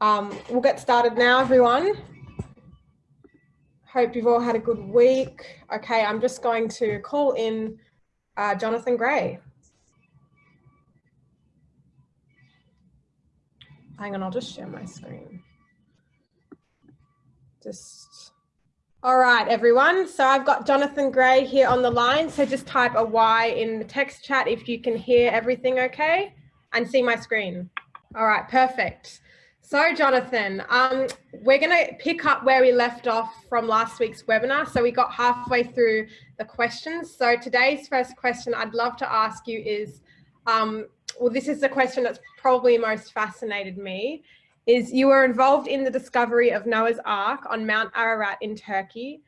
Um, we'll get started now, everyone. Hope you've all had a good week. Okay, I'm just going to call in uh, Jonathan Gray. Hang on, I'll just share my screen. Just, all right, everyone. So I've got Jonathan Gray here on the line. So just type a Y in the text chat if you can hear everything okay and see my screen. All right, perfect. So Jonathan, um, we're going to pick up where we left off from last week's webinar. So we got halfway through the questions. So today's first question I'd love to ask you is, um, well, this is the question that's probably most fascinated me, is you were involved in the discovery of Noah's Ark on Mount Ararat in Turkey.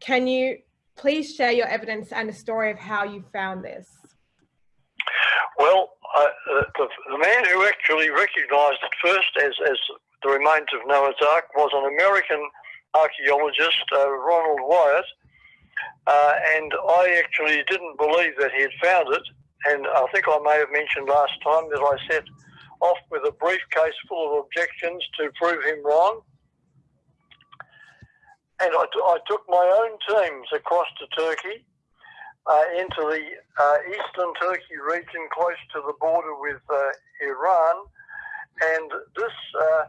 Can you please share your evidence and a story of how you found this? Well, uh, the, the, man who actually recognised it first as, as the remains of Noah's Ark was an American archaeologist, uh, Ronald Wyatt, uh, and I actually didn't believe that he had found it. And I think I may have mentioned last time that I set off with a briefcase full of objections to prove him wrong. And I, I took my own teams across to Turkey uh, into the uh, eastern Turkey region close to the border with uh, Iran. And this uh,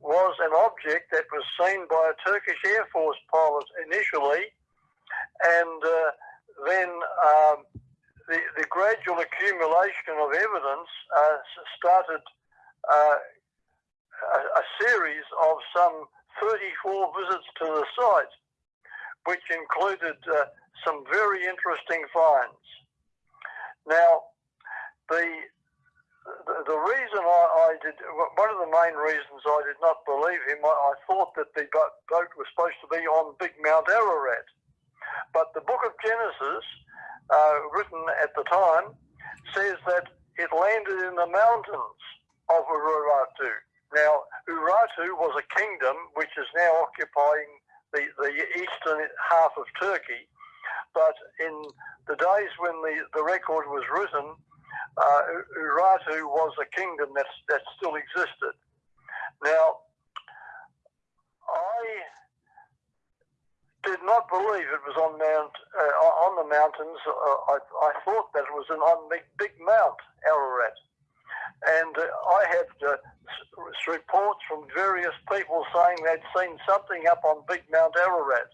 was an object that was seen by a Turkish Air Force pilot initially. And uh, then um, the, the, gradual accumulation of evidence uh, started a, a series of some 34 visits to the site, which included some very interesting finds. Now, the the, reason I, I, did, one of the main reasons I did not believe him, I, I thought that the boat, boat was supposed to be on Big Mount Ararat. But the book of Genesis, uh, written at the time, says that it landed in the mountains of Urartu. Now, Urartu was a kingdom which is now occupying the, the eastern half of Turkey but in the days when the, the record was written, uh, was a kingdom that, that still existed. Now, I did not believe it was on Mount uh, on the mountains. Uh, I, I, thought that it was an, on big, big Mount Ararat, and uh, I had uh, reports from various people saying they'd seen something up on Big Mount Ararat.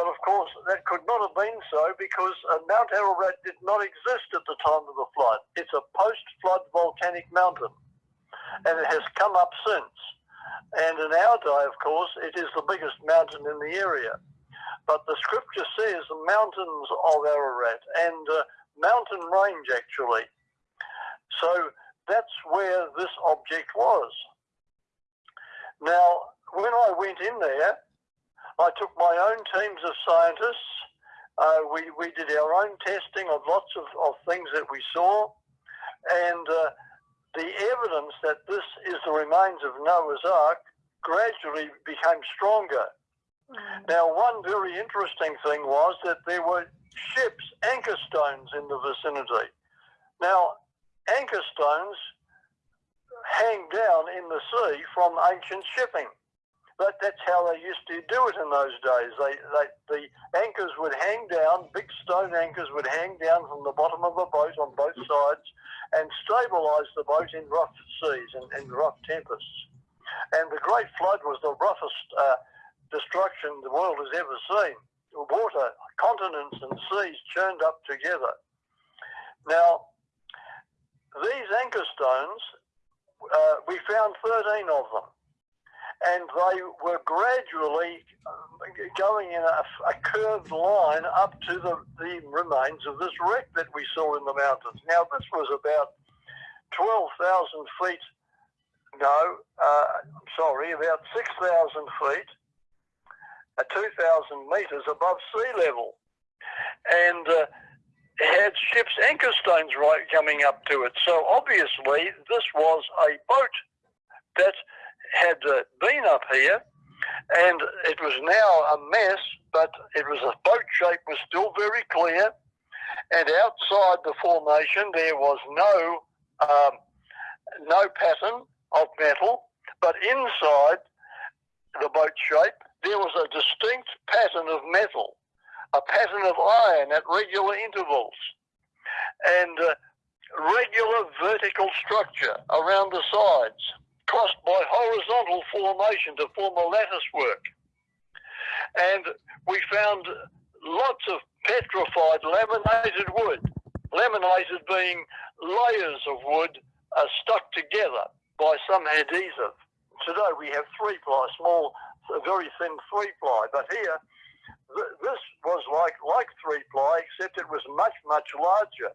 But of course, that could not have been so because uh, Mount Ararat did not exist at the time of the flood. It's a post-flood volcanic mountain, and it has come up since. And in our day, of course, it is the biggest mountain in the area. But the scripture says the mountains of Ararat and uh, mountain range, actually. So that's where this object was. Now, when I went in there, I took my own teams of scientists. Uh, we, we did our own testing of lots of, of things that we saw. And uh, the evidence that this is the remains of Noah's Ark gradually became stronger. Mm. Now, one very interesting thing was that there were ships, anchor stones in the vicinity. Now, anchor stones hang down in the sea from ancient shipping. But that's how they used to do it in those days. They, they, the anchors would hang down, big stone anchors would hang down from the bottom of the boat on both sides and stabilise the boat in rough seas and, and rough tempests. And the Great Flood was the roughest uh, destruction the world has ever seen. Water, continents and seas churned up together. Now, these anchor stones, uh, we found 13 of them and they were gradually going in a, a, curved line up to the, the remains of this wreck that we saw in the mountains. Now, this was about 12,000 feet, no, uh, I'm sorry, about 6,000 feet, uh, 2,000 metres above sea level. And uh, had ship's anchor stones right coming up to it. So obviously, this was a boat that had uh, been up here, and it was now a mess, but it was a boat shape was still very clear, and outside the formation there was no um, no pattern of metal, But inside the boat shape, there was a distinct pattern of metal, a pattern of iron at regular intervals, and uh, regular vertical structure around the sides, crossed by horizontal formation to form a lattice work. And we found lots of petrified laminated wood, laminated being layers of wood uh, stuck together by some adhesive. Today we have three ply, small, very thin three ply, but here th this was like like three ply, except it was much much larger,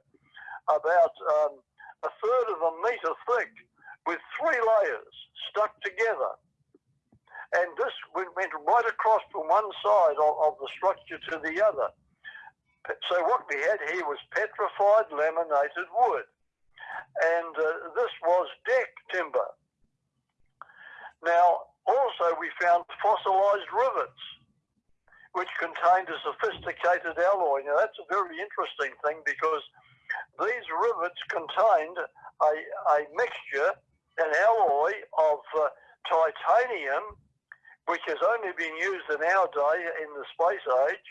about um, a third of a metre thick, with three layers stuck together. And this went, right across from one side of, of the structure to the other. So what we had here was petrified laminated wood. And uh, this was deck timber. Now, also we found fossilized rivets, which contained a sophisticated alloy. Now that's a very interesting thing because these rivets contained a, a mixture, an alloy of uh, titanium, which has only been used in our day in the space age,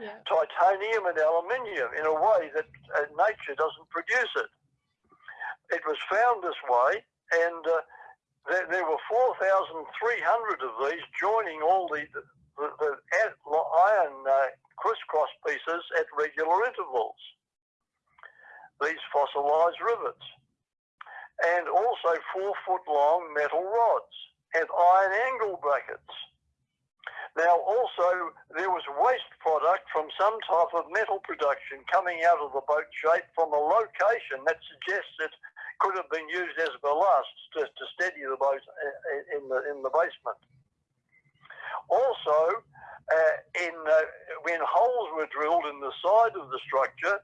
Yeah. titanium and aluminium in a way that uh, nature doesn't produce it. It was found this way, and uh, there, there were 4,300 of these joining all the, the, the iron uh, crisscross pieces at regular intervals. These fossilized rivets. And also four foot long metal rods and iron angle brackets. Now, also, there was waste product from some type of metal production coming out of the boat shape from a location that suggests it could have been used as ballast to, to steady the boat in the in the basement. Also, uh, in uh, when holes were drilled in the side of the structure,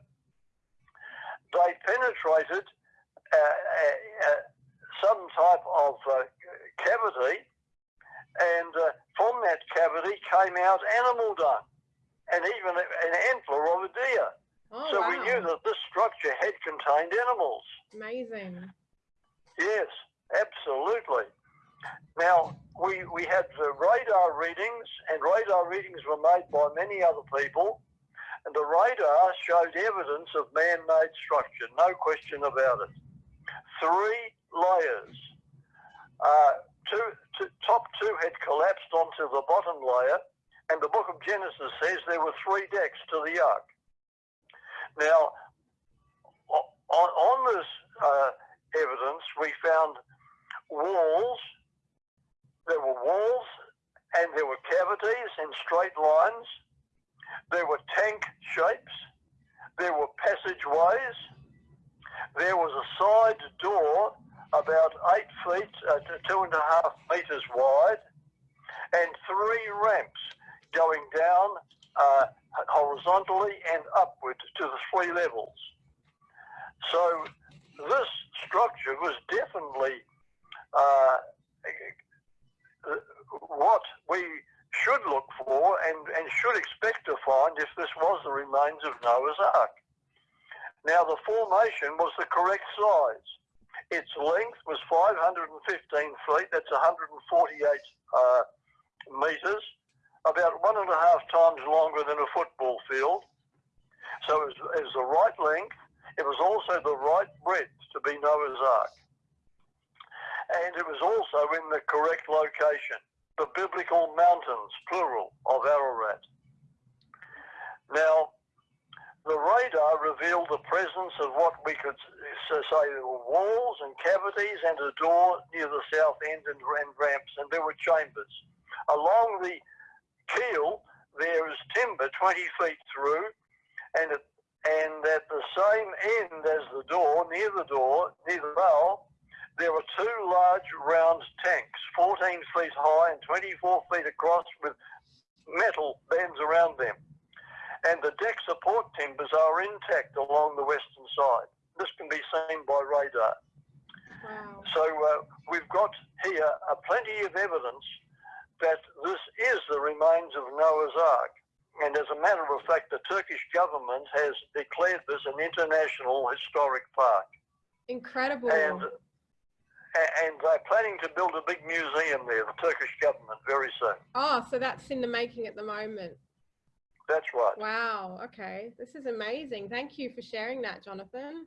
they penetrated uh, uh, uh some type of uh, cavity and uh, from that cavity came out animal dung and even an antler of a deer. Oh, so wow. we knew that this structure had contained animals. Amazing. Yes, absolutely. Now, we, we had the radar readings, and radar readings were made by many other people, and the radar showed evidence of man-made structure, no question about it. Three layers. Uh, two, two, top two had collapsed onto the bottom layer, and the book of Genesis says there were three decks to the ark. Now, on, on this uh, evidence, we found walls. There were walls, and there were cavities and straight lines. There were tank shapes. There were passageways. There was a side door about eight feet uh, two and a half metres wide, and three ramps going down uh, horizontally and upward to the three levels. So this structure was definitely uh, what we should look for and, and should expect to find if this was the remains of Noah's Ark. Now the formation was the correct size. Its length was 515 feet, that's 148 uh, metres, about one and a half times longer than a football field. So it was, it was the right length, it was also the right breadth to be Noah's Ark. And it was also in the correct location, the biblical mountains, plural, of Ararat. Now, the radar revealed the presence of what we could say were walls and cavities and a door near the south end and, ramps, and there were chambers. Along the keel, there is timber 20 feet through, and it, and at the same end as the door, near the door, near the bow, there were two large round tanks, 14 feet high and 24 feet across, with metal bands around them and the deck support timbers are intact along the western side. This can be seen by radar. Wow. So uh, we've got here uh, plenty of evidence that this is the remains of Noah's Ark. And as a matter of fact, the Turkish government has declared this an international historic park. Incredible. And and they're planning to build a big museum there, the Turkish government, very soon. Oh, so that's in the making at the moment. That's right. Wow. Okay. This is amazing. Thank you for sharing that, Jonathan.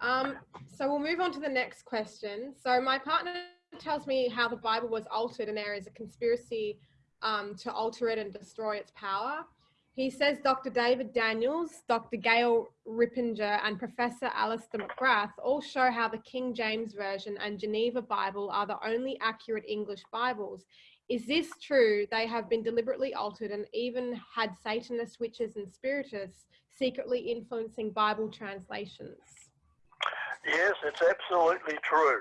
Um, so we'll move on to the next question. So my partner tells me how the Bible was altered and there is a conspiracy um, to alter it and destroy its power. He says Dr. David Daniels, Dr. Gail Riplinger, and Professor Alistair McGrath all show how the King James Version and Geneva Bible are the only accurate English Bibles. Is this true? They have been deliberately altered and even had Satanists, witches, and spiritists secretly influencing Bible translations. Yes, it's absolutely true.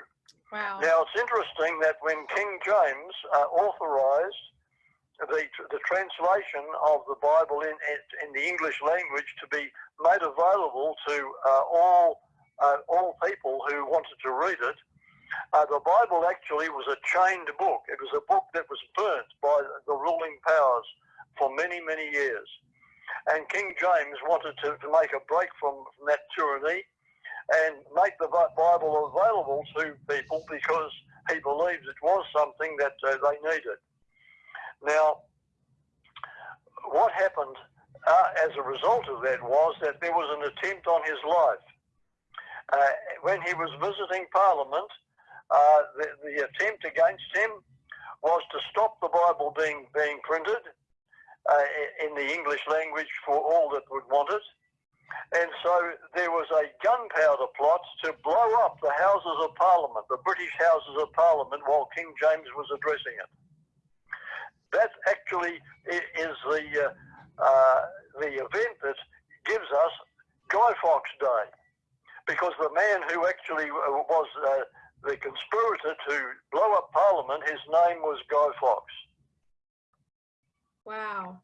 Wow. Now, it's interesting that when King James uh, authorized the, the translation of the Bible in, in the English language to be made available to uh, all, uh, all people who wanted to read it, uh, the Bible actually was a chained book. It was a book that was burnt by the ruling powers for many, many years. And King James wanted to, to make a break from, from that tyranny and make the Bible available to people because he believed it was something that uh, they needed. Now, what happened uh, as a result of that was that there was an attempt on his life. Uh, when he was visiting Parliament, uh, the, the, attempt against him was to stop the Bible being, being printed uh, in the English language for all that would want it. And so there was a gunpowder plot to blow up the Houses of Parliament, the British Houses of Parliament, while King James was addressing it. That actually is the uh, uh, the event that gives us Guy Fawkes Day, because the man who actually uh, was uh, the conspirator to blow up Parliament, his name was Guy Fawkes. Wow.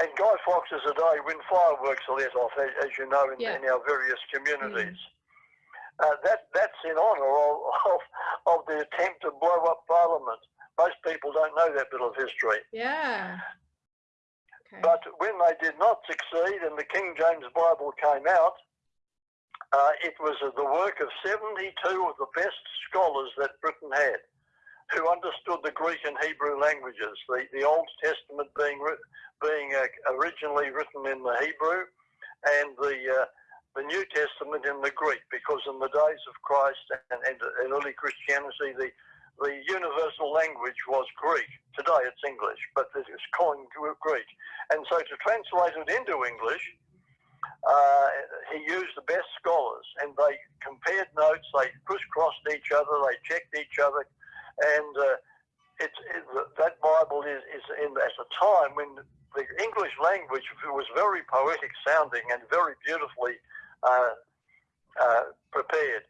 And Guy Fawkes is a day when fireworks are let off, as, you know, in, yeah. in our various communities. Mm. Uh, that that's in honour of, of, of the attempt to blow up Parliament. Most people don't know that bit of history. Yeah. Okay. But when they did not succeed and the King James Bible came out, uh, it was uh, the work of 72 of the best scholars that Britain had who understood the Greek and Hebrew languages, the, the Old Testament being, being uh, originally written in the Hebrew and the, uh, the New Testament in the Greek, because in the days of Christ and, and early Christianity, the, the universal language was Greek. Today it's English, but it is calling Greek. And so to translate it into English, uh, he used the best scholars and they compared notes, they crisscrossed each other, they checked each other, and uh, it, that Bible is, is in at a time when the English language was very poetic sounding and very beautifully uh, uh, prepared.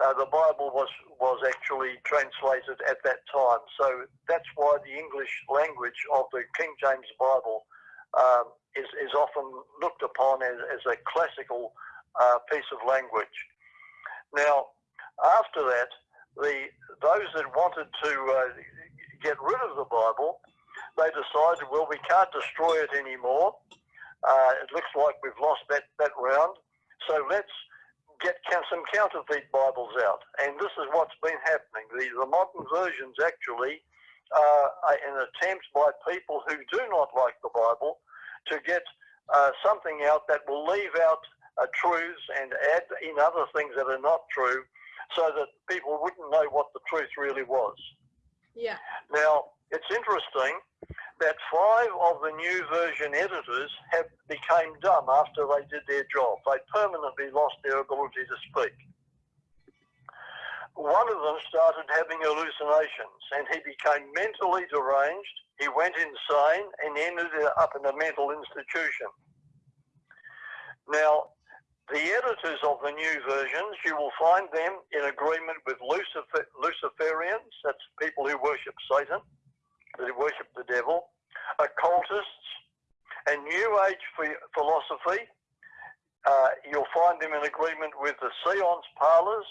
Uh, the Bible was was actually translated at that time. So that's why the English language of the King James Bible um, is, is often looked upon as, as a classical uh, piece of language. Now, after that, the those that wanted to uh, get rid of the Bible, they decided, well, we can't destroy it anymore. Uh, it looks like we've lost that, that round. So let's get some counterfeit Bibles out. And this is what's been happening. The, the modern versions actually uh, are an attempt by people who do not like the Bible to get uh, something out that will leave out uh, truths and add in other things that are not true so that people wouldn't know what the truth really was. Yeah. Now, it's interesting that five of the new version editors have became dumb after they did their job. They permanently lost their ability to speak. One of them started having hallucinations and he became mentally deranged. He went insane and ended up in a mental institution. Now, the editors of the new versions, you will find them in agreement with Lucifer, Luciferians, that's people who worship Satan, who worship the devil, occultists, and New Age philosophy. Uh, you'll find them in agreement with the seance parlors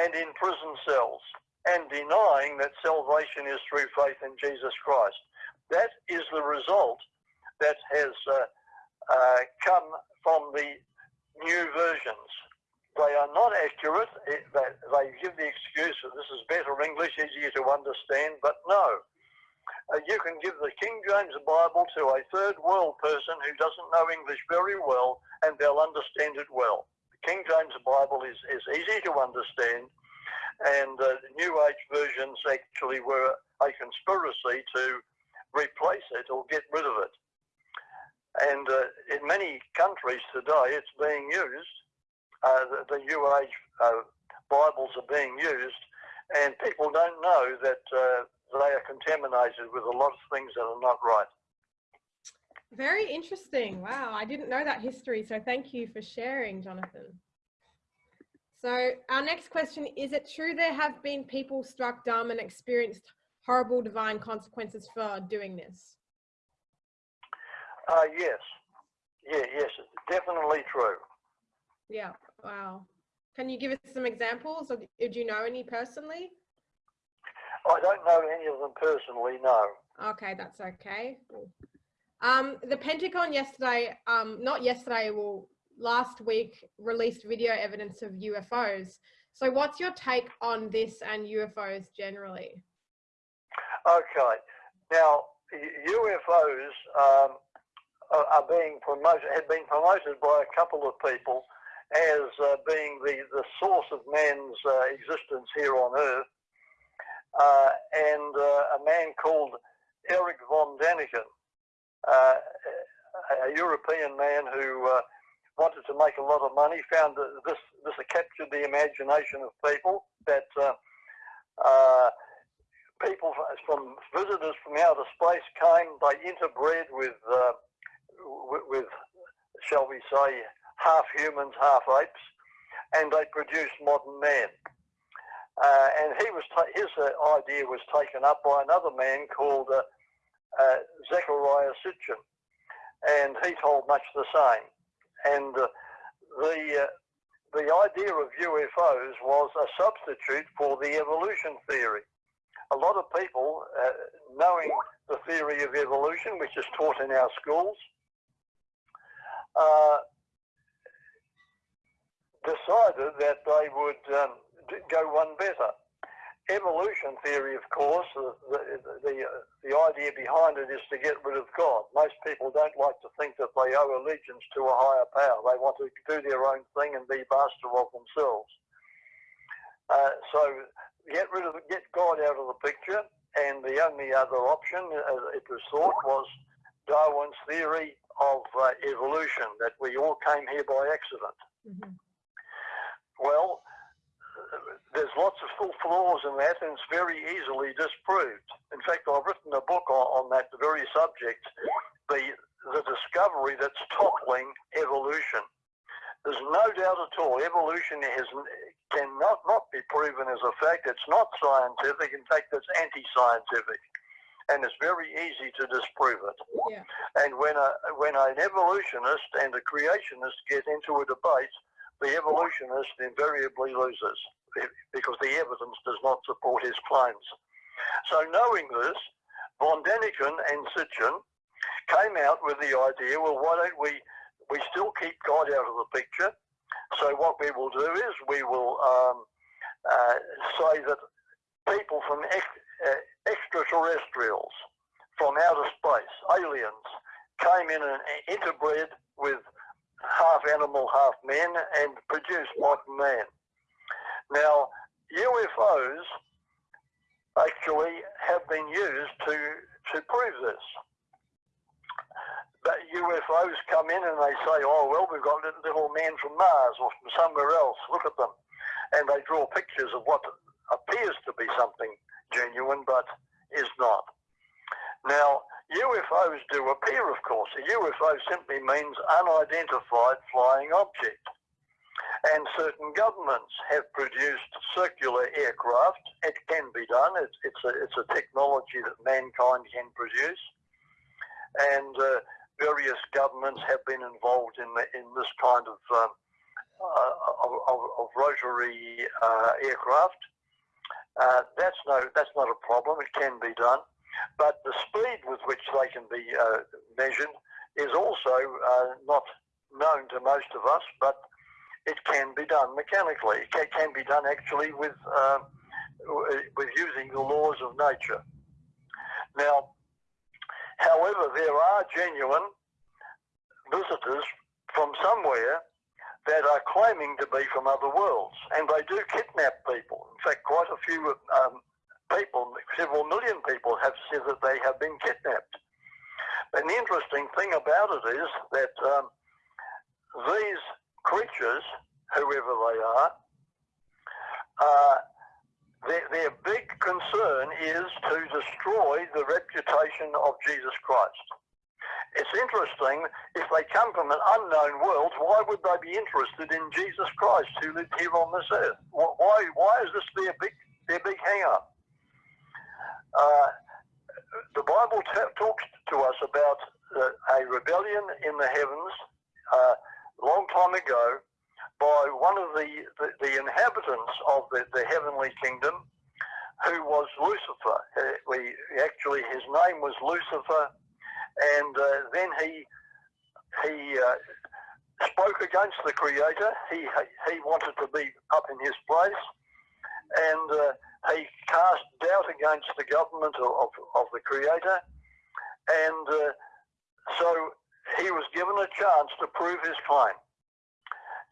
and in prison cells, and denying that salvation is through faith in Jesus Christ. That is the result that has uh, uh, come from the new versions. they are not accurate. It, they, they give the excuse that this is better English, easier to understand, but no. Uh, you can give the King James Bible to a third world person who doesn't know English very well and they'll understand it well. The King James Bible is, is easy to understand and uh, New Age versions actually were a conspiracy to replace it or get rid of it. And uh, in many countries today, it's being used. Uh, the, the, New Age uh, Bibles are being used, and people don't know that uh, they are contaminated with a lot of things that are not right. Very interesting. Wow, I didn't know that history. So thank you for sharing, Jonathan. So our next question, is it true there have been people struck dumb and experienced horrible divine consequences for doing this? Uh, yes. Yeah, yes, definitely true. Yeah, wow. Can you give us some examples or did you know any personally? I don't know any of them personally, no. Okay, that's okay. Um, the Pentagon yesterday, um, not yesterday, well, last week released video evidence of UFOs. So what's your take on this and UFOs generally? Okay. Now, UFOs um, are being promoted, have been promoted by a couple of people as uh, being the, the source of man's uh, existence here on Earth uh, and uh, a man called Eric von Däniken, uh, a European man who uh, wanted to make a lot of money, found that this this captured the imagination of people. That uh, uh, people from visitors from outer space came, they interbred with with, shall we say, half humans, half apes, and they produced modern man. Uh, and he was his uh, idea was taken up by another man called uh, uh Zechariah Sitchin, and he told much the same. And uh, the uh, the idea of UFOs was a substitute for the evolution theory. A lot of people, knowing the theory of evolution, which is taught in our schools, decided that they would um, go one better. Evolution theory, of course, the, the, the, the, idea behind it is to get rid of God. Most people don't like to think that they owe allegiance to a higher power. They want to do their own thing and be master of themselves. Uh, so get rid of get God out of the picture, and the only other option, as it was thought, was Darwin's theory of uh, evolution that we all came here by accident. Mm -hmm. Well, there's lots of full flaws in that, and it's very easily disproved. In fact, I've written a book on, on that very subject, the the discovery that's toppling evolution. There's no doubt at all, evolution has, cannot not be proven as a fact. It's not scientific. In fact, it's anti-scientific, and it's very easy to disprove it. Yeah. And when a when an evolutionist and a creationist get into a debate, the evolutionist invariably loses because the evidence does not support his claims. So knowing this, von Däniken and Sitchin came out with the idea, well, why don't we, we still keep God out of the picture. So what we will do is we will um, uh, say that people from ex uh, extraterrestrials, from outer space, aliens, came in and interbred with half animal, half men, and produced modern man. Now, UFOs actually have been used to, to prove this. But UFOs come in and they say, oh, well, we've got little men from Mars or from somewhere else. Look at them. And they draw pictures of what appears to be something genuine, but is not. Now, UFOs do appear, of course. A UFO simply means unidentified flying object and certain governments have produced circular aircraft. It can be done. It's, it's, a, it's a technology that mankind can produce. And uh, various governments have been involved in, the, in this kind of, um, uh, of, of, rotary uh, aircraft. Uh, that's, no, that's not a problem. It can be done. But the speed with which they can be uh, measured is also uh, not known to most of us, but it can be done mechanically. It can, be done actually with uh, with using the laws of nature. Now, however, there are genuine visitors from somewhere that are claiming to be from other worlds, and they do kidnap people. In fact, quite a few um, people, several million people, have said that they have been kidnapped. And the interesting thing about it is that um, these creatures, whoever they are, uh, their, their big concern is to destroy the reputation of Jesus Christ. It's interesting, if they come from an unknown world, why would they be interested in Jesus Christ who lived here on this earth? Why, why is this their big, their big hang-up? Uh, the Bible talks to us about uh, a rebellion in the heavens uh, long time ago by one of the, the, the inhabitants of the, the, heavenly kingdom who was Lucifer. Uh, we, actually, his name was Lucifer and uh, then he he uh, spoke against the Creator. He he wanted to be up in his place, and uh, he cast doubt against the government of, of the Creator, and uh, so he was given a chance to prove his claim.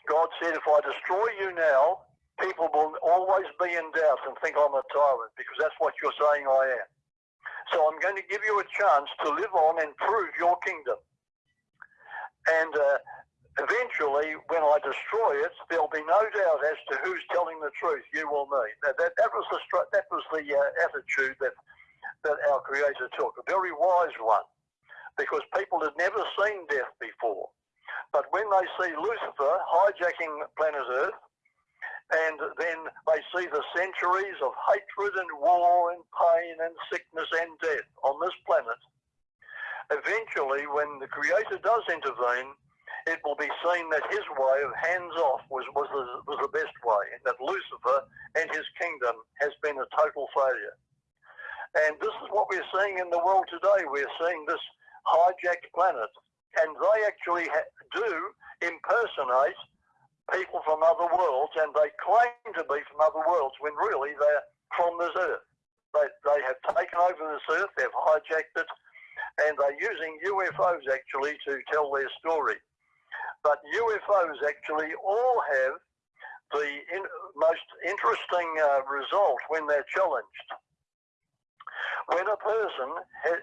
God said, if I destroy you now, people will always be in doubt and think I'm a tyrant because that's what you're saying I am. So I'm going to give you a chance to live on and prove your kingdom. And uh, eventually, when I destroy it, there'll be no doubt as to who's telling the truth, you or me. That, that, that was the, that was the uh, attitude that, that our Creator took, a very wise one, because people had never seen death before. But when they see Lucifer hijacking planet Earth, and then they see the centuries of hatred and war and pain and sickness and death on this planet. Eventually, when the Creator does intervene, it will be seen that his way of hands off was, was, the, was the best way, and that Lucifer and his kingdom has been a total failure. And this is what we're seeing in the world today. We're seeing this hijacked planet, and they actually do impersonate people from other worlds, and they claim to be from other worlds when really they're from this earth. They, they have taken over this earth, they've hijacked it, and they're using UFOs actually to tell their story. But UFOs actually all have the in, most interesting uh, result when they're challenged. When a person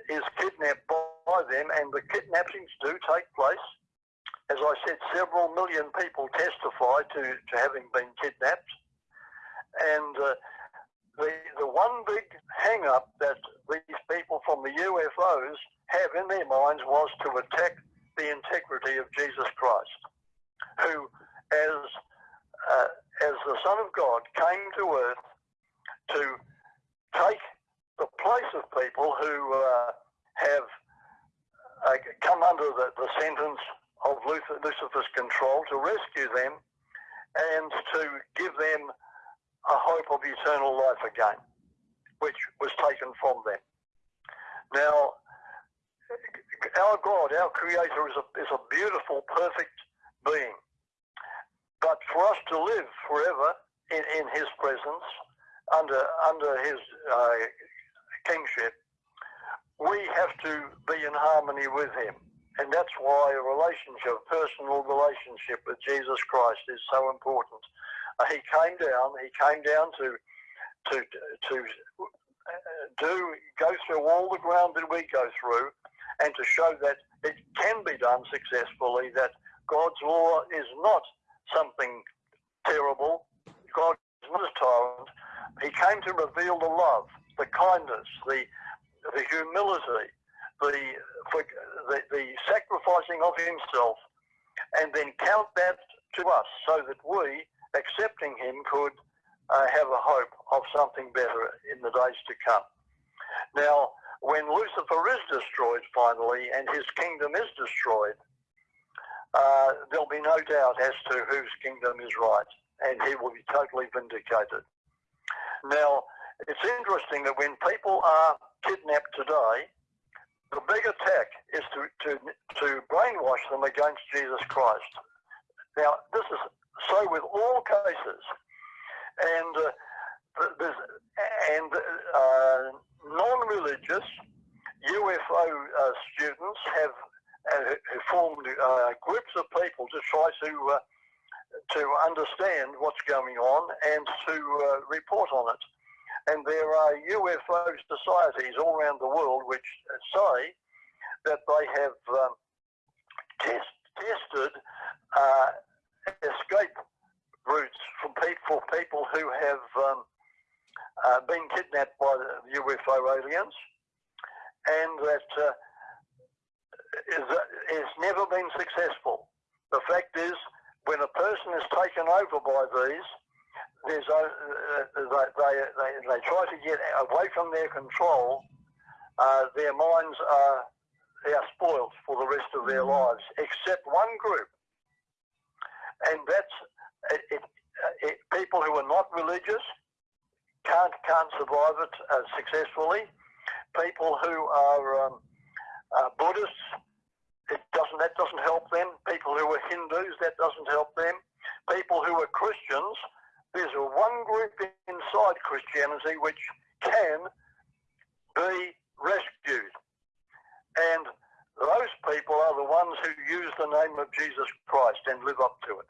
is kidnapped by them, and the kidnappings do take place, as I said, several million people testify to, to having been kidnapped. And uh, the, the one big hang up that these people from the UFOs have in their minds was to attack the integrity of Jesus Christ, who, as, uh, as the Son of God, came to earth to take the place of people who uh, have uh, come under the, the sentence of Lucifer's control to rescue them and to give them a hope of eternal life again, which was taken from them. Now, our God, our Creator, is a, is a beautiful, perfect being. But for us to live forever in, in His presence, under, under His uh, kingship, we have to be in harmony with Him. And that's why a relationship, personal relationship with Jesus Christ is so important. Uh, he came down, he came down to, to, to uh, do, go through all the ground that we go through and to show that it can be done successfully, that God's law is not something terrible. God is not a tyrant. He came to reveal the love, the kindness, the, the humility, the, the, the sacrificing of himself and then count that to us so that we, accepting him, could uh, have a hope of something better in the days to come. Now, when Lucifer is destroyed finally and his kingdom is destroyed, uh, there'll be no doubt as to whose kingdom is right and he will be totally vindicated. Now, it's interesting that when people are kidnapped today, the big attack is to, to, to brainwash them against Jesus Christ. Now, this is so with all cases. And uh, and uh, non-religious UFO uh, students have, have formed uh, groups of people to try to uh, to understand what's going on and to uh, report on it. And there are UFO societies all around the world which say that they have um, test, tested uh, escape routes for people, for people who have um, uh, been kidnapped by the UFO aliens, and that uh, is, never been successful. The fact is, when a person is taken over by these, there's a, uh, they, they, they, they, try to get away from their control. Uh, their minds are they are spoiled for the rest of their lives, except one group, and that's it, it, it, people who are not religious can't can't survive it uh, successfully. People who are um, uh, Buddhists, it doesn't that doesn't help them. People who are Hindus, that doesn't help them. People who are Christians, there's a one group inside Christianity which can be rescued. And those people are the ones who use the name of Jesus Christ and live up to it.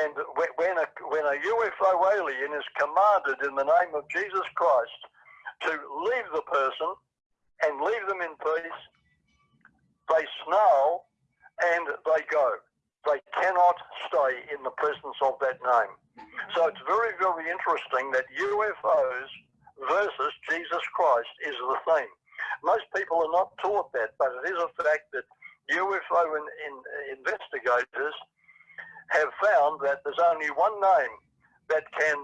And when a, when a UFO alien is commanded in the name of Jesus Christ to leave the person and leave them in peace, they snarl and they go. They cannot stay in the presence of that name. So it's very, very interesting that UFOs versus Jesus Christ is the theme. Most people are not taught that, but it is a fact that UFO in, in, investigators have found that there's only one name that can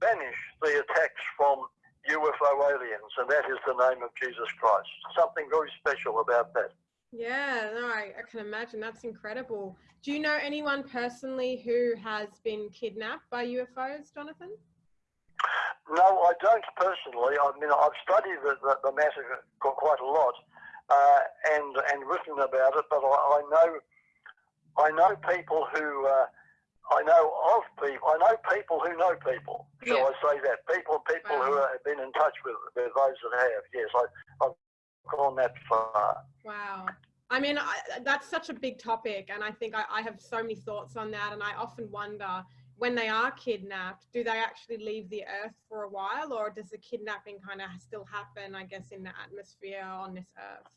banish the attacks from UFO aliens, and that is the name of Jesus Christ. Something very special about that. Yeah, no, I, I, can imagine. That's incredible. Do you know anyone personally who has been kidnapped by UFOs, Jonathan? No, I don't personally. I mean, I've studied the, the, the matter quite a lot uh, and and written about it, but I, I know I know people who uh, I know of people. I know people who know people. Shall yeah. I say that? People, people wow. who have been in touch with, with those that have. Yes, I, I've gone that far. Wow. I mean, I, that's such a big topic, and I think I, I have so many thoughts on that, and I often wonder when they are kidnapped, do they actually leave the earth for a while, or does the kidnapping kind of still happen? I guess in the atmosphere on this earth.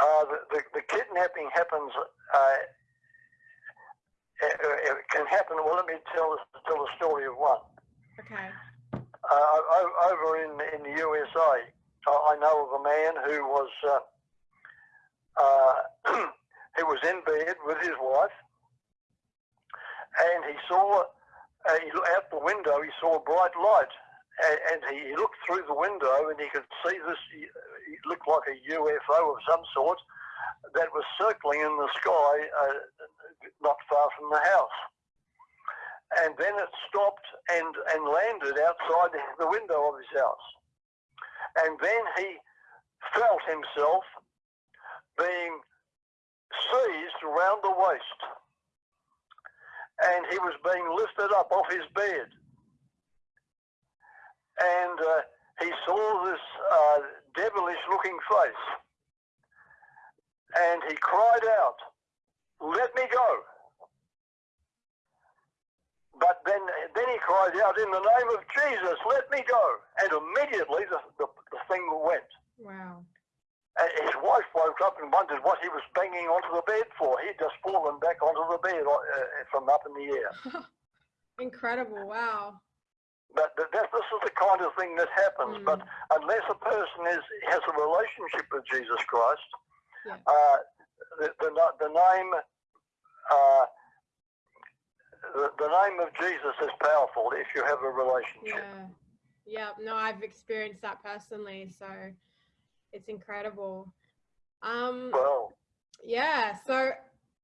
Uh, the, the, the, kidnapping happens, uh, it, it, can happen, well let me tell, tell the story of one. Okay. Uh, over in, in the USA, I know of a man who was, uh, uh, he was in bed with his wife and he saw, uh, out the window he saw a bright light and, he looked through the window and he could see this, it looked like a UFO of some sort that was circling in the sky uh, not far from the house. And then it stopped and, and landed outside the window of his house. And then he felt himself being seized around the waist. And he was being lifted up off his bed and uh, he saw this uh, devilish looking face and he cried out, let me go. But then, then he cried out, in the name of Jesus, let me go. And immediately the, the, the thing went. Wow. And his wife woke up and wondered what he was banging onto the bed for. He'd just fallen back onto the bed uh, from up in the air. Incredible, wow. But this is the kind of thing that happens. Mm. But unless a person is has a relationship with Jesus Christ, yeah. uh, the, the, the name uh, the, the name of Jesus is powerful if you have a relationship. Yeah. Yeah, no, I've experienced that personally, so it's incredible. Um, well, yeah, so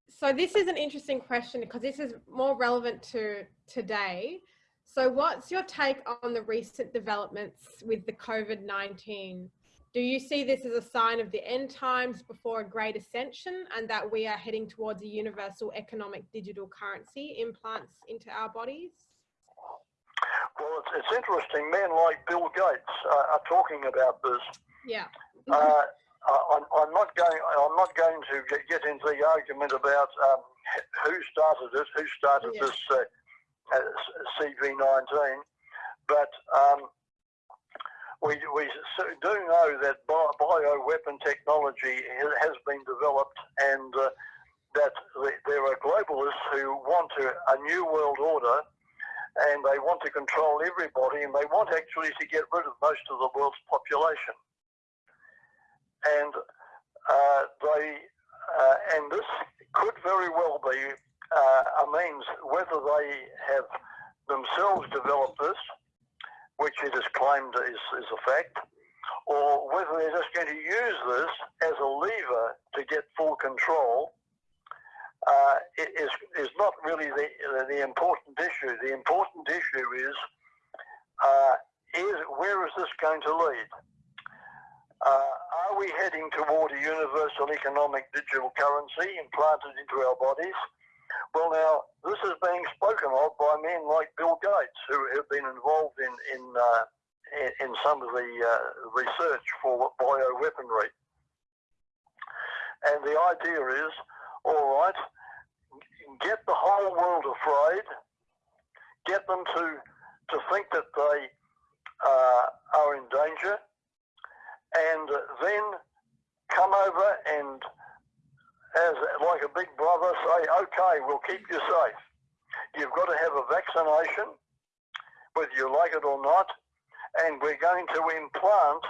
so this is an interesting question because this is more relevant to today. So what's your take on the recent developments with the COVID-19 Do you see this as a sign of the end times before a great ascension and that we are heading towards a universal economic digital currency implants into our bodies? Well, it's, it's interesting. Men like Bill Gates uh, are talking about this. Yeah. Uh, I'm, I'm, not going. I'm not going to get, into the argument about um, who started it, who started Yeah. this uh, uh, CV19, but um, we, we do know that bio, bioweapon technology has been developed and uh, that there are globalists who want a new world order and they want to control everybody and they want actually to get rid of most of the world's population. And uh, they, uh, and this could very well be uh, a means whether they have themselves developed this which it has claimed is, is a fact, or whether they're just going to use this as a lever to get full control, uh, is, is not really the, the important issue. The important issue is, uh, is where is this going to lead? Uh, are we heading toward a universal economic digital currency implanted into our bodies? Well, now this is being spoken of by men like Bill Gates, who have been involved in in uh, in, some of the uh, research for bioweaponry. And the idea is, all right, get the whole world afraid, get them to to think that they uh, are in danger, and then come over and as like a big brother say, okay, we'll keep you safe. You've got to have a vaccination, whether you like it or not, and we're going to implant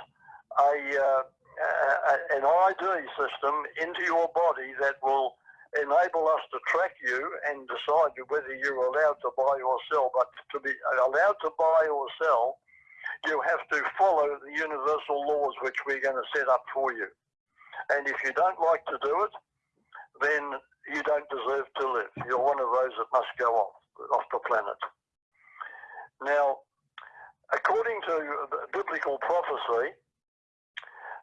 a, uh, a an ID system into your body that will enable us to track you and decide whether you're allowed to buy or sell. But to be allowed to buy or sell, you have to follow the universal laws which we're going to set up for you. And if you don't like to do it, then you don't deserve to live. You're one of those that must go off, off the planet. Now, according to biblical prophecy,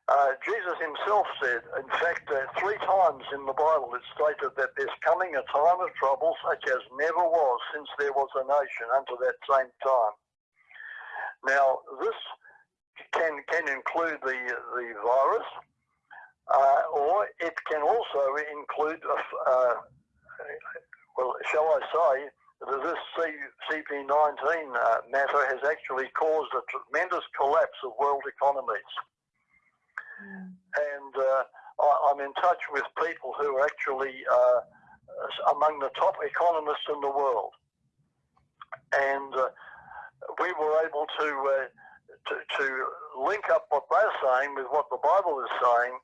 uh, Jesus himself said, in fact, uh, three times in the Bible it stated that there's coming a time of trouble such as never was since there was a nation unto that same time. Now, this can can include the the virus, uh, or it can also include, uh, well, shall I say, that this C- CP19 uh, matter has actually caused a tremendous collapse of world economies. And uh, I, I'm in touch with people who are actually uh, among the top economists in the world. And uh, we were able to, uh, to, to link up what they're saying with what the Bible is saying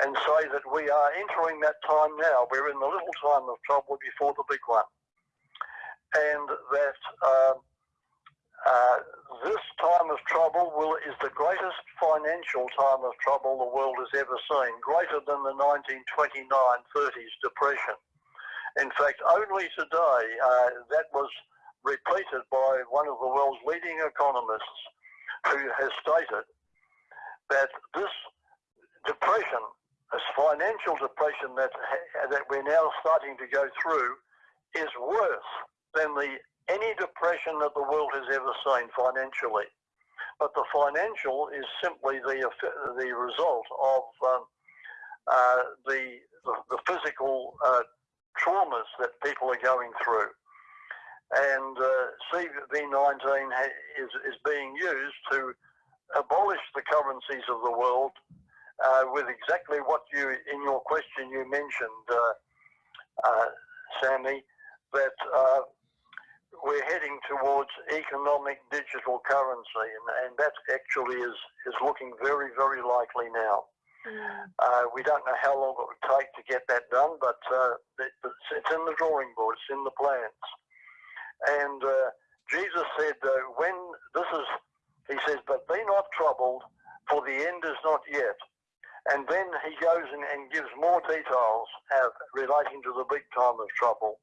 and say that we are entering that time now. We're in the little time of trouble before the big one. And that uh, uh, this time of trouble will, is the greatest financial time of trouble the world has ever seen, greater than the 1929-30s depression. In fact, only today uh, that was repeated by one of the world's leading economists who has stated that this depression, this financial depression that that we're now starting to go through, is worse than the any depression that the world has ever seen financially. But the financial is simply the the result of um, uh, the, the the physical uh, traumas that people are going through. And uh, CV19 ha- is, is being used to abolish the currencies of the world uh, with exactly what you, in your question, you mentioned, uh, uh, Sammy, that uh, we're heading towards economic digital currency, and, and that actually is, is looking very, very likely now. Uh, we don't know how long it would take to get that done, but uh, it, it's, it's in the drawing board, it's in the plans. And uh, Jesus said, uh, when this is, he says, but be not troubled, for the end is not yet. And then he goes and, and gives more details uh, relating to the big time of trouble.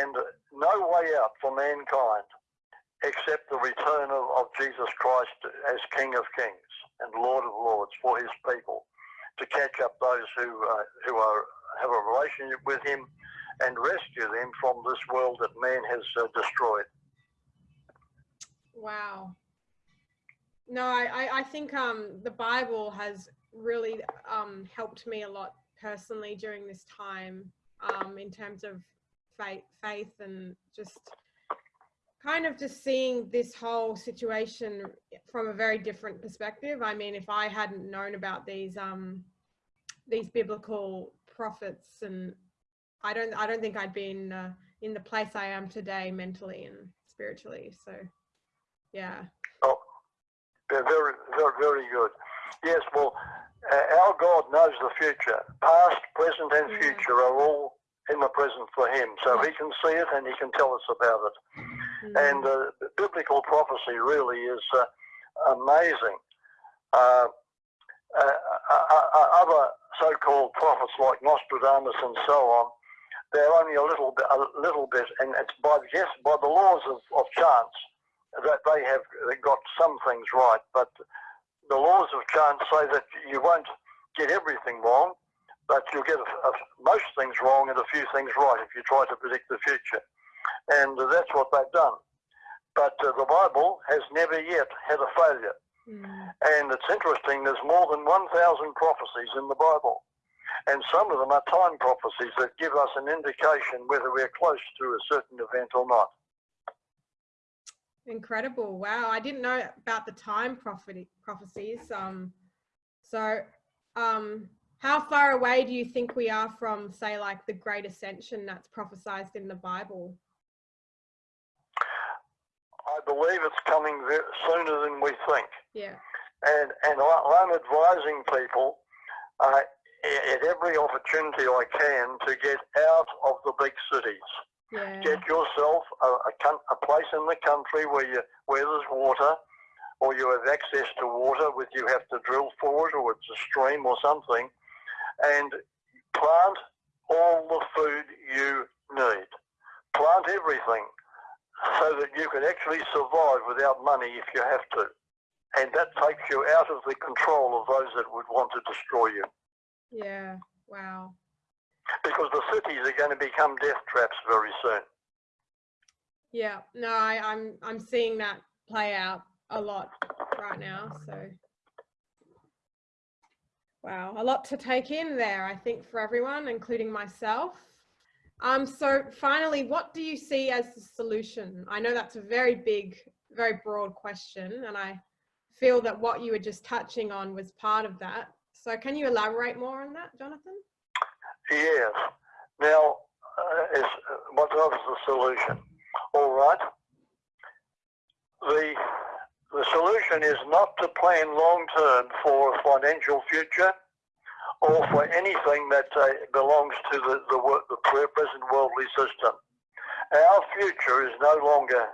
And no way out for mankind except the return of, of Jesus Christ as King of Kings. and Lord of Lords for his people, to catch up those who, uh, who are, have a relationship with him and rescue them from this world that man has uh, destroyed. Wow. No, I, I think um, the Bible has really um, helped me a lot personally during this time um, in terms of faith, faith and just kind of just seeing this whole situation from a very different perspective. I mean, if I hadn't known about these um, these biblical prophets, and I don't, I don't think I'd been uh, in the place I am today, mentally and spiritually. So, yeah. Oh, very, very, very good. Yes, well, uh, our God knows the future. Past, present, and future are all in the present for Him. So He can see it and He can tell us about it. Mm. And uh, biblical prophecy really is uh, amazing. Uh, uh, uh, other so-called prophets like Nostradamus and so on, they're only a little bit, a little bit, and it's by yes, by the laws of, of chance that they have got some things right, but the laws of chance say that you won't get everything wrong, but you'll get a, a, most things wrong and a few things right if you try to predict the future. And that's what they've done. But uh, the Bible has never yet had a failure. Mm. And it's interesting, there's more than 1,000 prophecies in the Bible. And some of them are time prophecies that give us an indication whether we're close to a certain event or not. Incredible. Wow. I didn't know about the time prophecy, prophecies. Um, so um, how far away do you think we are from, say, like the great ascension that's prophesied in the Bible? I believe it's coming sooner than we think. Yeah. And, and I, am advising people uh, at every opportunity I can to get out of the big cities. Yeah. Get yourself a, a, a, place in the country where you where there's water, or you have access to water, with you have to drill for it, or it's a stream or something, and plant all the food you need. Plant everything so that you can actually survive without money if you have to. And that takes you out of the control of those that would want to destroy you. Yeah, wow because the cities are going to become death traps very soon. Yeah, no, I, I'm I'm seeing that play out a lot right now. So, wow, a lot to take in there. I think for everyone, including myself. Um, so finally, what do you see as the solution? I know that's a very big, very broad question, and I feel that what you were just touching on was part of that. So can you elaborate more on that, Jonathan? Yes. Now, uh, is, uh, what is the solution? All right. The the solution is not to plan long term for a financial future or for anything that uh, belongs to the, the, the present worldly system. Our future is no longer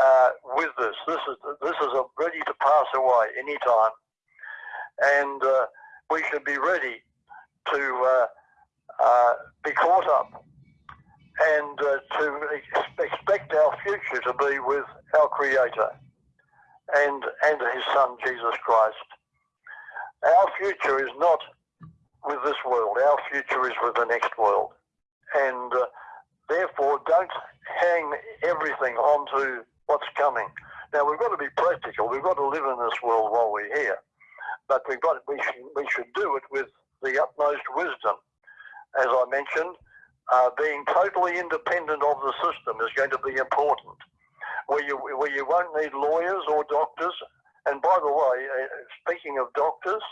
uh, with this. This is this is ready to pass away anytime, and uh, we should be ready to uh, be caught up and uh, to ex expect our future to be with our Creator and, and His Son, Jesus Christ. Our future is not with this world. Our future is with the next world. And uh, therefore, don't hang everything onto what's coming. Now, we've got to be practical. We've got to live in this world while we're here. But we've got, we, should, we should do it with the utmost wisdom as I mentioned, uh, being totally independent of the system is going to be important, where you, where you won't need lawyers or doctors. And by the way, uh, speaking of doctors,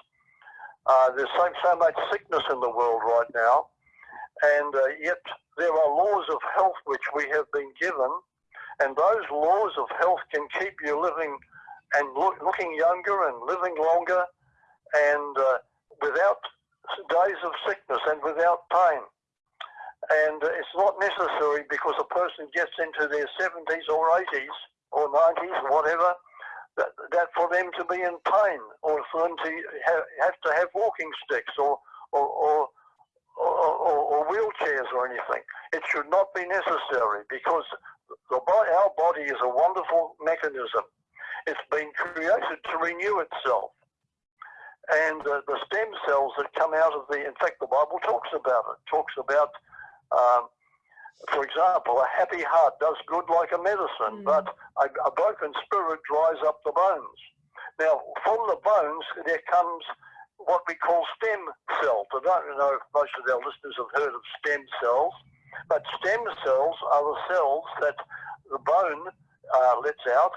uh, there's so, so much sickness in the world right now, and uh, yet there are laws of health which we have been given, and those laws of health can keep you living and look, looking younger and living longer, and uh, without days of sickness and without pain. And uh, it's not necessary because a person gets into their 70s or 80s or 90s or whatever, that, that for them to be in pain or for them to have, have to have walking sticks or, or, or or, or, wheelchairs or anything. It should not be necessary because the, our body is a wonderful mechanism. It's been created to renew itself. And uh, the stem cells that come out of the, in fact, the Bible talks about it, talks about, um, for example, a happy heart does good like a medicine, Mm. but a, a broken spirit dries up the bones. Now, from the bones, there comes what we call stem cells. I don't know if most of our listeners have heard of stem cells, but stem cells are the cells that the bone uh, lets out,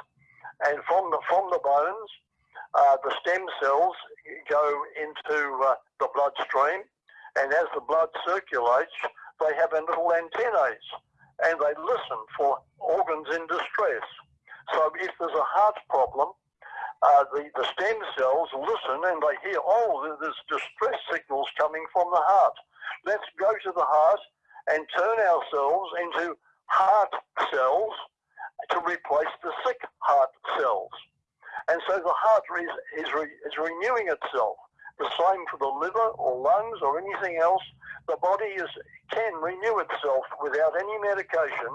and from the from the bones, uh, the stem cells go into uh, the bloodstream, and as the blood circulates, they have a little antennae, and they listen for organs in distress. So if there's a heart problem, uh, the, the stem cells listen and they hear, oh, there- there's distress signals coming from the heart. Let's go to the heart and turn ourselves into heart cells to replace the sick heart cells. And so the heart is, is, re, is renewing itself. The same for the liver or lungs or anything else. The body is, can renew itself without any medication.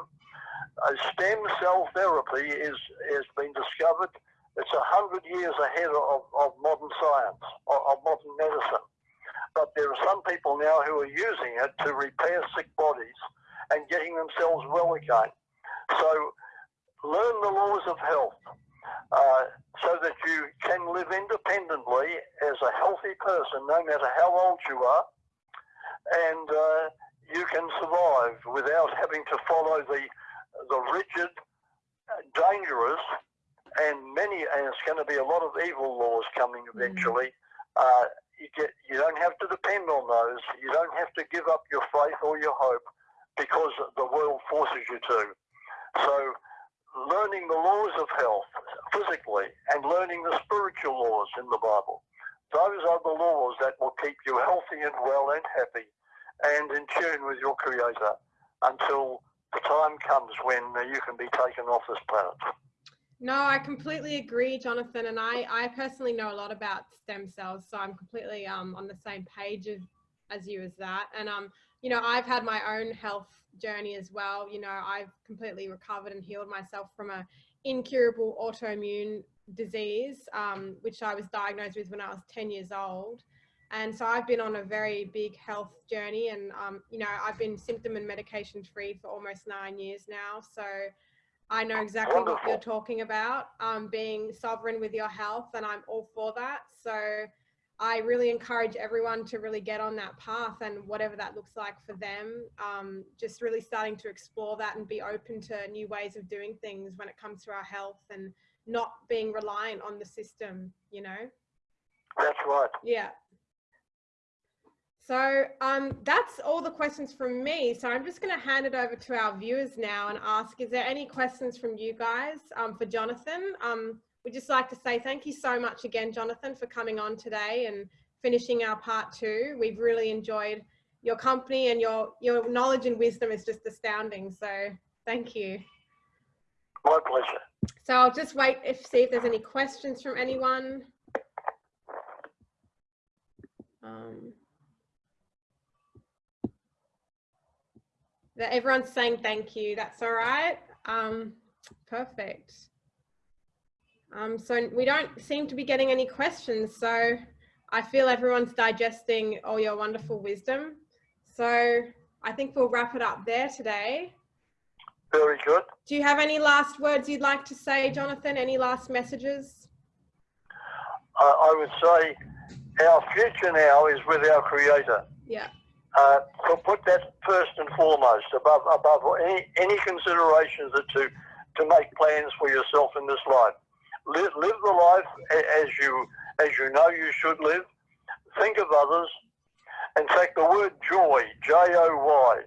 A stem cell therapy is, has been discovered. It's a hundred years ahead of, of modern science, of, of modern medicine. But there are some people now who are using it to repair sick bodies and getting themselves well again. So learn the laws of health uh, so that you can live independently as a healthy person, no matter how old you are, and uh, you can survive without having to follow the the rigid, uh, dangerous, and many. And it's going to be a lot of evil laws coming eventually. Uh, you get you don't have to depend on those. You don't have to give up your faith or your hope because the world forces you to. So learning the laws of health physically and learning the spiritual laws in the Bible. Those are the laws that will keep you healthy and well and happy and in tune with your Creator until the time comes when you can be taken off this planet. No, I completely agree, Jonathan. And I, I personally know a lot about stem cells, so I'm completely um, on the same page as, as you as that. And um, you know, I've had my own health journey as well. You know, I've completely recovered and healed myself from a incurable autoimmune disease, um, which I was diagnosed with when I was 10 years old. And so I've been on a very big health journey, and um, you know, I've been symptom and medication free for almost nine years now. So I know exactly what you're talking about, um, being sovereign with your health, and I'm all for that. So I really encourage everyone to really get on that path and whatever that looks like for them, um, just really starting to explore that and be open to new ways of doing things when it comes to our health and not being reliant on the system, you know? That's right. Yeah. So um, that's all the questions from me. So I'm just going to hand it over to our viewers now and ask, is there any questions from you guys um, for Jonathan? Um, we'd just like to say thank you so much again, Jonathan, for coming on today and finishing our part two. We've really enjoyed your company and your, your knowledge and wisdom is just astounding. So thank you. My pleasure. So I'll just wait if see if there's any questions from anyone. Um, that everyone's saying thank you. That's all right. Um, perfect. Um, so we don't seem to be getting any questions. So I feel everyone's digesting all your wonderful wisdom. So I think we'll wrap it up there today. Very good. Do you have any last words you'd like to say, Jonathan? Any last messages? Uh, I would say our future now is with our Creator. Yeah. Uh, so put that first and foremost above above any any considerations that to to make plans for yourself in this life. Live, live the life as you as you know you should live. Think of others. In fact, the word joy, J O Y,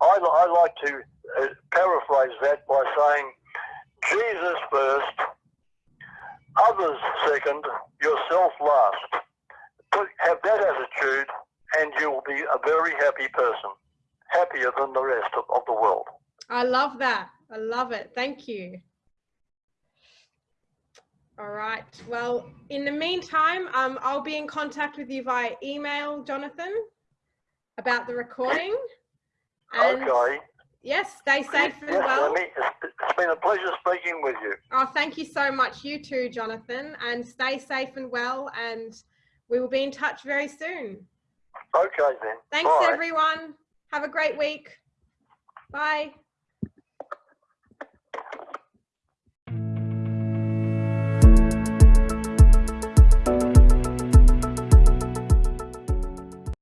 I, I like to uh, paraphrase that by saying, Jesus first, others second, yourself last. Put, have that attitude, and you will be a very happy person, happier than the rest of, of the world. I love that. I love it. Thank you. All right. Well, in the meantime, um, I'll be in contact with you via email, Jonathan, about the recording. And okay. yes, stay safe and yes, well. Amy, it's, it's been a pleasure speaking with you. Oh, thank you so much. You too, Jonathan. And stay safe and well. And we will be in touch very soon. Okay then. Thanks, Bye. everyone. Have a great week. Bye.